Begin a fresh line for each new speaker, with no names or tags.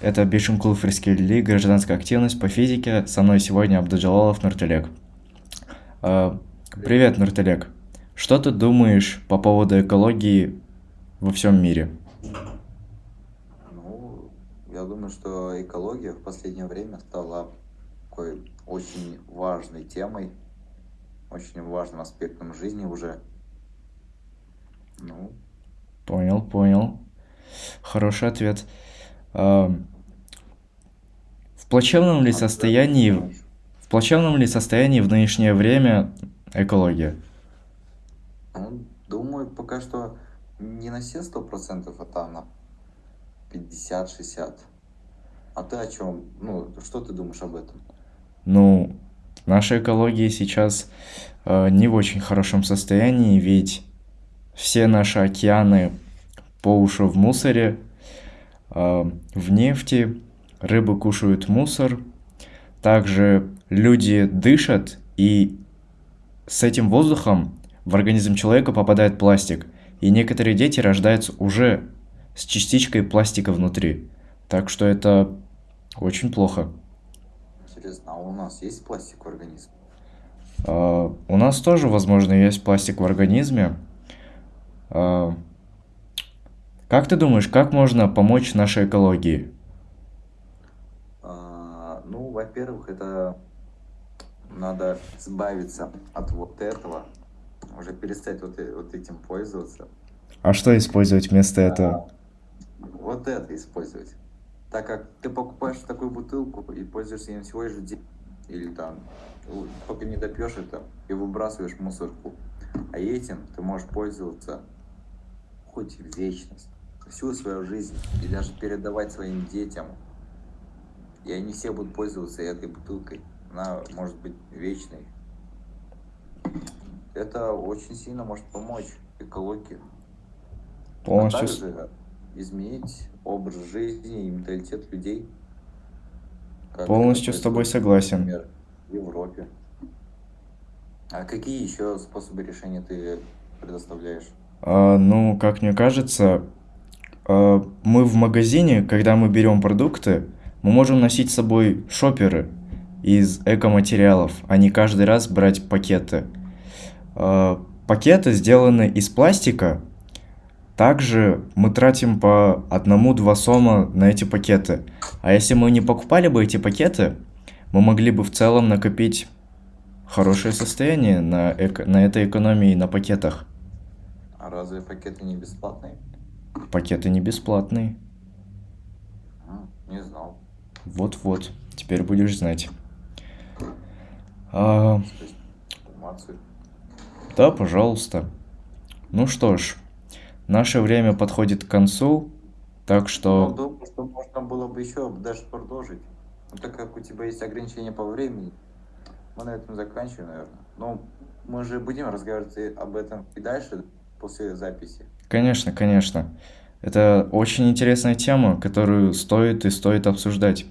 Это Бишимкулов Рискельли, гражданская активность по физике. Со мной сегодня Абдуджалалов Нуртелек. А, Привет, Нуртелек. Что ты думаешь по поводу экологии во всем мире?
Ну, я думаю, что экология в последнее время стала такой очень важной темой, очень важным аспектом жизни уже. Ну,
Понял, понял. Хороший ответ. В плачевном ли состоянии, в плачевном ли состоянии в нынешнее время экология?
Ну, думаю, пока что не на все сто процентов, а там на пятьдесят-шестьдесят. А ты о чем? Ну, что ты думаешь об этом?
Ну, наша экология сейчас э, не в очень хорошем состоянии, ведь все наши океаны по уши в мусоре, в нефти, рыбы кушают мусор, также люди дышат, и с этим воздухом в организм человека попадает пластик, и некоторые дети рождаются уже с частичкой пластика внутри. Так что это очень плохо.
Интересно, а у нас есть пластик в организме?
А, У нас тоже, возможно, есть пластик в организме. А, Как ты думаешь, как можно помочь нашей экологии?
А, ну, во-первых, это надо избавиться от вот этого, уже перестать вот, э- вот этим пользоваться.
А что использовать вместо этого?
А, вот это использовать. Так как ты покупаешь такую бутылку и пользуешься им всего лишь день, или там, только не допьешь это и выбрасываешь мусорку. А этим ты можешь пользоваться хоть в вечность, всю свою жизнь, и даже передавать своим детям. И они все будут пользоваться этой бутылкой. Она может быть вечной. Это очень сильно может помочь экологии. А
Полностью, с-
также изменить образ жизни и менталитет людей,
полностью с тобой согласен.
например, в Европе. А какие еще способы решения ты предоставляешь?
А, Ну, как мне кажется, а, мы в магазине, когда мы берем продукты, мы можем носить с собой шоперы из экоматериалов, а не каждый раз брать пакеты. А, Пакеты сделаны из пластика, также мы тратим по одному-два сома на эти пакеты. А если мы не покупали бы эти пакеты, мы могли бы в целом накопить хорошее состояние на, эко- на этой экономии на пакетах.
А разве пакеты не бесплатные?
Пакеты не бесплатные.
М, Не знал.
Вот-вот, теперь будешь знать. А, да, пожалуйста. Ну что ж, наше время подходит к концу, так
Ну,
что,
думаю, что можно было бы еще даже продолжить. Но так как у тебя есть ограничения по времени, мы на этом заканчиваем, наверное. Но мы же будем разговаривать об этом и дальше, после записи.
конечно, конечно, это очень интересная тема, которую стоит и стоит обсуждать.